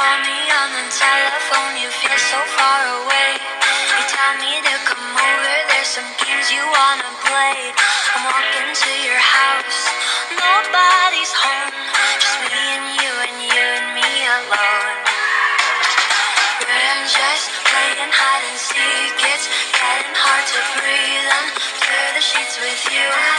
call me on the telephone, you feel so far away. You tell me to come over, there's some games you wanna play. I'm walking to your house, nobody's home, just me and you and you and me alone. We're just playing hide and seek, it's getting hard to breathe under the sheets with you.